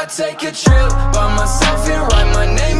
I take a trip by myself and write my name